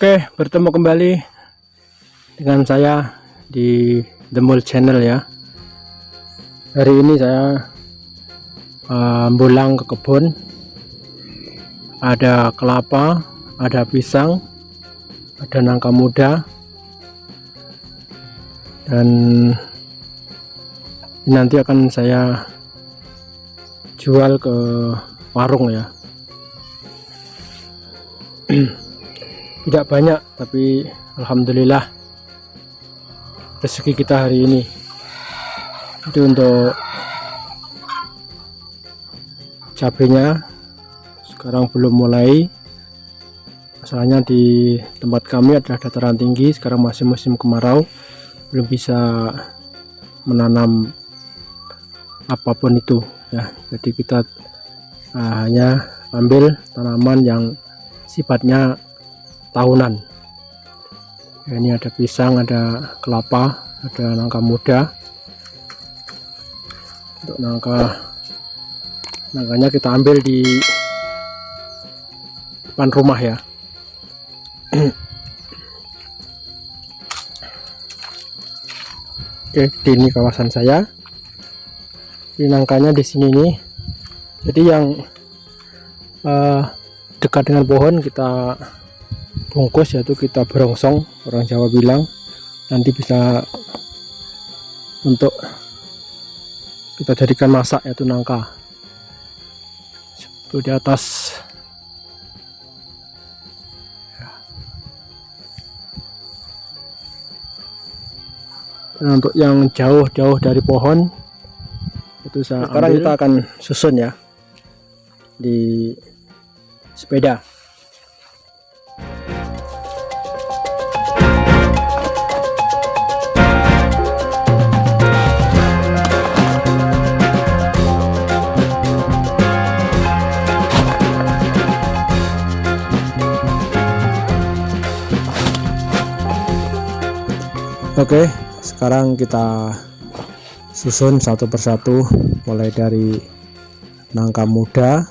Oke, bertemu kembali dengan saya di The Mall Channel ya. Hari ini saya uh, pulang ke kebun. Ada kelapa, ada pisang, ada nangka muda, dan nanti akan saya jual ke warung ya. tidak banyak tapi Alhamdulillah rezeki kita hari ini itu untuk cabenya sekarang belum mulai. Masalahnya di tempat kami adalah dataran tinggi sekarang masih musim kemarau belum bisa menanam apa pun itu ya. Jadi kita uh, hanya ambil tanaman yang sifatnya tahunan. Ya, ini ada pisang ada kelapa ada nangka muda. Untuk nangka nangkanya kita ambil di depan rumah ya. Oke di ini kawasan saya. Ini nangkanya di sini nih. Jadi yang uh, dekat dengan pohon kita bungkus yaitu kita berongsong orang Jawa bilang. Nanti bisa untuk kita jadikan masak yaitu nangka. Itu di atas. Dan untuk yang jauh-jauh dari pohon itu saya sekarang kita akan susun ya di sepeda Oke sekarang kita susun satu persatu mulai dari nangka muda.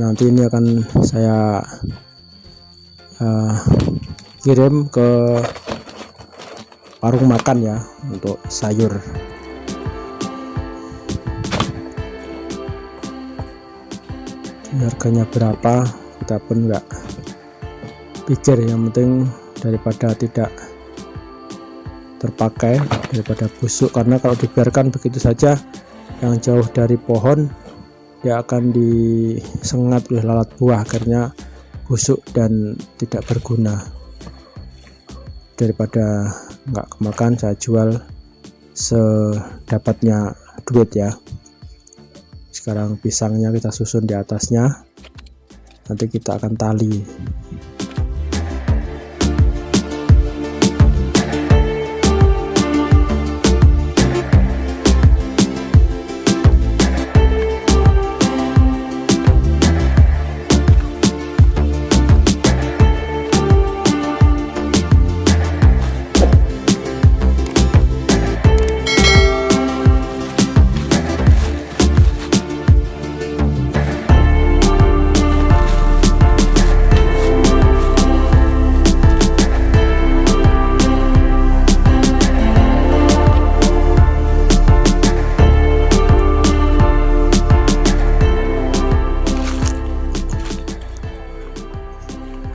Nanti ini akan saya uh, kirim ke warung makan ya untuk sayur. Harganya berapa kita pun enggak pikir. Yang penting daripada tidak terpakai daripada busuk. Karena kalau dibiarkan begitu saja yang jauh dari pohon dia akan disengat oleh lalat buah. Akhirnya busuk dan tidak berguna. Daripada nggak kemakan saya jual sedapatnya duit ya. Sekarang pisangnya kita susun di atasnya. Nanti kita akan tali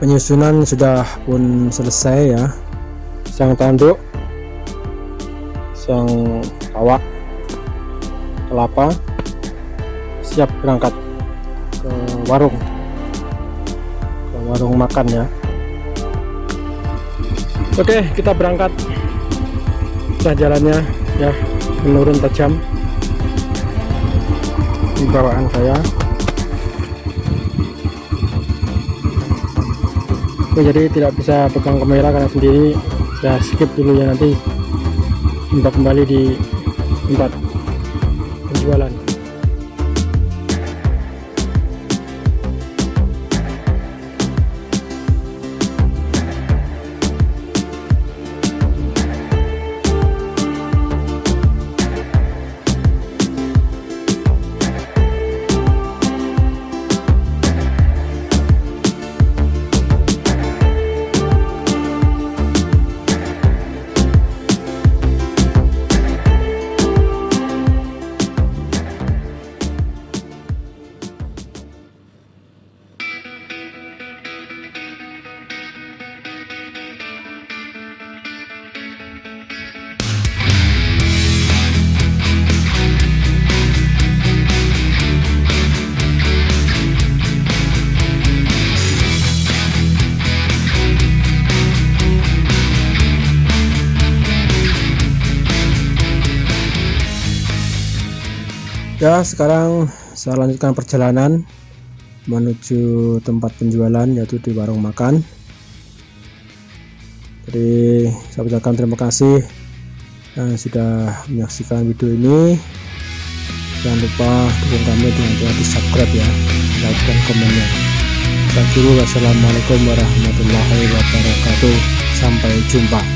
penyusunan sudah pun selesai ya. Sang tanduk sang kawak kelapa siap berangkat ke warung. Ke warung makan ya. Oke kita berangkat. Nah jalannya ya menurun tajam di bawaan saya Oke, jadi tidak bisa pegang kamera karena sendiri. Ya skip dulu ya nanti kita kembali di tempat penjualan ya sekarang saya lanjutkan perjalanan menuju tempat penjualan yaitu di warung makan. Jadi saya ucapkan terima kasih yang sudah menyaksikan video ini. Jangan lupa dukung kami dengan cara di subscribe ya like dan komennya. Assalamualaikum warahmatullahi wabarakatuh. Sampai jumpa